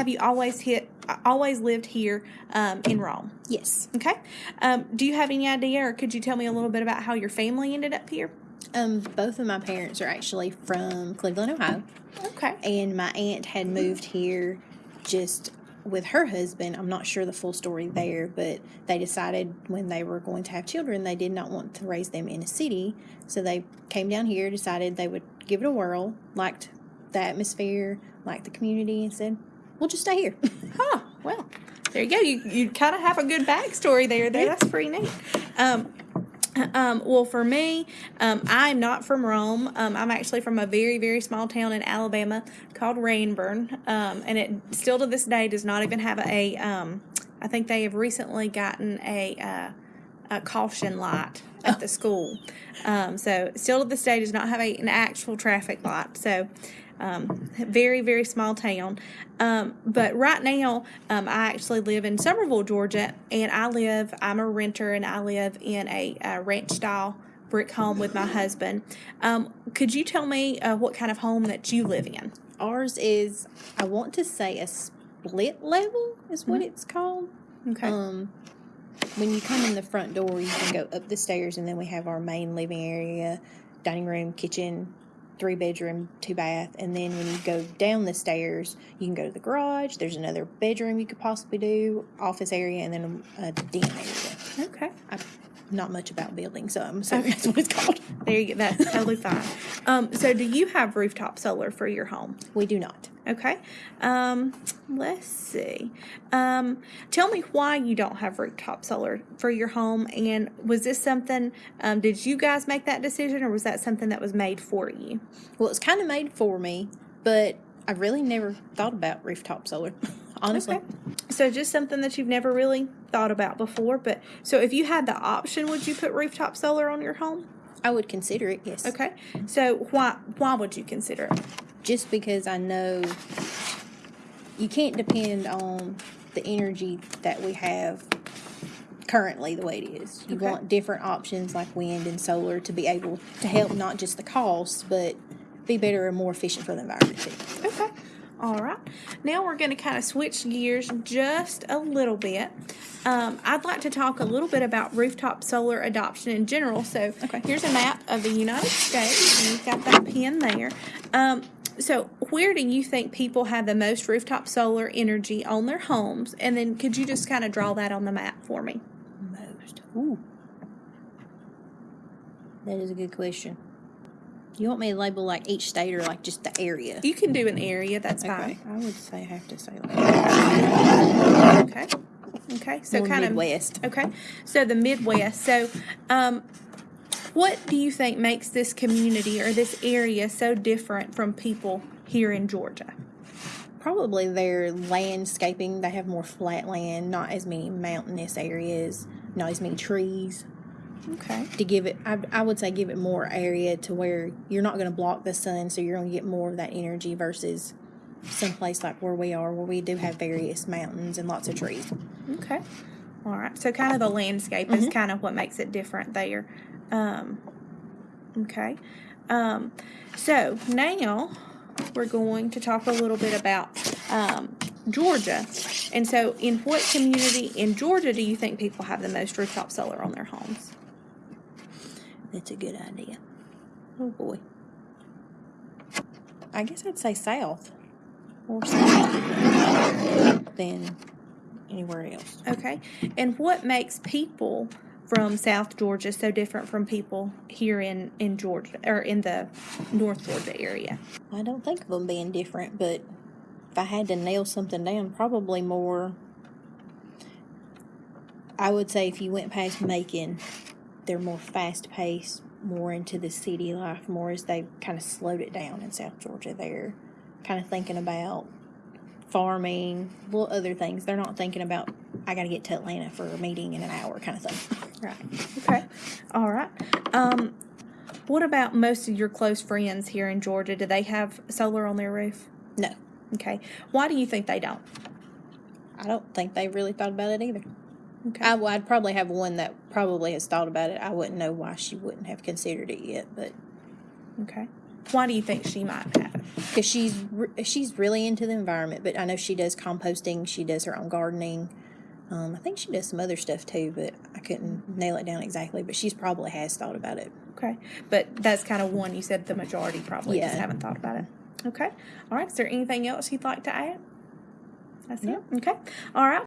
have you always hit, always lived here um, in Rome? Yes. Okay. Um, do you have any idea, or could you tell me a little bit about how your family ended up here? Um, both of my parents are actually from Cleveland, Ohio, Okay. and my aunt had moved here just with her husband. I'm not sure the full story there, but they decided when they were going to have children, they did not want to raise them in a city, so they came down here, decided they would give it a whirl, liked the atmosphere, liked the community, and said, "We'll just stay here." Huh. Well, there you go. You you kind of have a good backstory there. There, that's pretty neat. Um, um, well, for me, um, I'm not from Rome. Um, I'm actually from a very, very small town in Alabama called Ranburne, um, and it still to this day does not even have a. Um, I think they have recently gotten a, uh, a caution light at the school. Um, so still to this day does not have a, an actual traffic light. So um, very very small town. Um, but right now, um, I actually live in Summerville, Georgia, and I live. I'm a renter, and I live in a, a ranch style brick home with my husband. Um, could you tell me uh, what kind of home that you live in? Ours is, I want to say, a split level is what it's called. Okay. When you come in the front door, you can go up the stairs, and then we have our main living area, dining room, kitchen, three bedroom, two bath. And then when you go down the stairs, you can go to the garage. There's another bedroom you could possibly do, office area, and then a den area. okay. I'm not much about building, so I'm assuming that's what it's called. There you go. That's totally fine. Um, so, do you have rooftop solar for your home? We do not. Okay. Um, let's see. Um, tell me why you don't have rooftop solar for your home, and was this something? Um, did you guys make that decision, or was that something that was made for you? Well, it's kind of made for me, but I really never thought about rooftop solar, honestly. Okay. So just something that you've never really thought about before. But so if you had the option, would you put rooftop solar on your home? I would consider it, yes. Okay. So why why would you consider it? Just because I know you can't depend on the energy that we have currently the way it is. You Okay. want different options like wind and solar to be able to help not just the cost, but be better and more efficient for the environment too. Okay. All right. Now we're going to kind of switch gears just a little bit. Um, I'd like to talk a little bit about rooftop solar adoption in general. So Okay. here's a map of the United States, and you've got that pin there. Um, so where do you think people have the most rooftop solar energy on their homes? And then could you just kind of draw that on the map for me? Most. Ooh. That is a good question. You want me to label like each state or like just the area? You can do an area. That's Okay. fine. I would say I have to say like Okay. Okay. So more kind of Midwest. Okay, so the Midwest. So, um, what do you think makes this community or this area so different from people here in Georgia? Probably their landscaping. They have more flat land, not as many mountainous areas, not as many trees. Okay. To give it, I, I would say, give it more area to where you're not going to block the sun, so you're going to get more of that energy versus someplace like where we are, where we do have various mountains and lots of trees. Okay. All right. So, kind of the landscape is kind of what makes it different there. Um, okay. Um, so now we're going to talk a little bit about um, Georgia. And so, in what community in Georgia do you think people have the most rooftop solar on their homes? That's a good idea. Oh boy. I guess I'd say south or south than anywhere else. Okay. And what makes people from South Georgia so different from people here in, in Georgia or in the North Georgia area? I don't think of them being different, but if I had to nail something down, probably more. I would say if you went past Macon, they're more fast paced, more into the city life, more as they kind of slowed it down in South Georgia. They're kind of thinking about farming, well, other things. They're not thinking about, I got to get to Atlanta for a meeting in an hour kind of thing. Right. Okay. All right. Um, what about most of your close friends here in Georgia? Do they have solar on their roof? No, Okay. Why do you think they don't? I don't think they really thought about it either. Okay. I, would probably have one that probably has thought about it. I wouldn't know why she wouldn't have considered it yet, but okay. Why do you think she might have because she's re- she's really into the environment. But I know she does composting. She does her own gardening. Um, I think she does some other stuff too, but I couldn't nail it down exactly. But she's probably has thought about it. Okay, but that's kind of one you said the majority probably just haven't thought about it. Okay, all right. Is there anything else you'd like to add? That's it. Okay, all right.